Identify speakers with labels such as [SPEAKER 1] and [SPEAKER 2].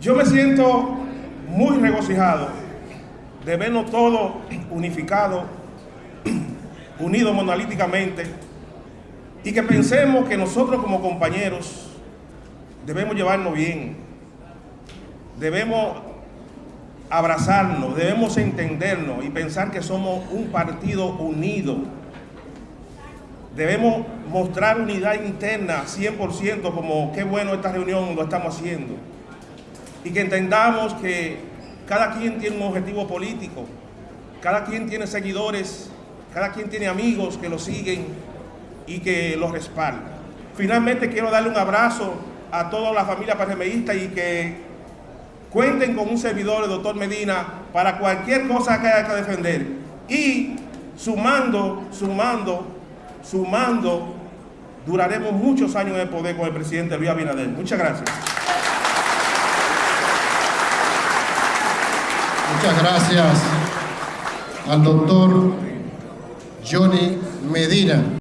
[SPEAKER 1] Yo me siento muy regocijado de vernos todos unificados, unidos monolíticamente, y que pensemos que nosotros como compañeros debemos llevarnos bien, debemos abrazarnos, debemos entendernos y pensar que somos un partido unido. Debemos mostrar unidad interna 100% como qué bueno esta reunión lo estamos haciendo. Y que entendamos que cada quien tiene un objetivo político, cada quien tiene seguidores, cada quien tiene amigos que lo siguen y que lo respaldan. Finalmente quiero darle un abrazo a toda la familia PRMista y que cuenten con un servidor, el doctor Medina, para cualquier cosa que haya que defender. Y sumando, sumando, sumando, duraremos muchos años en el poder con el presidente Luis Abinader. Muchas gracias.
[SPEAKER 2] Muchas gracias al doctor Johnny Medina.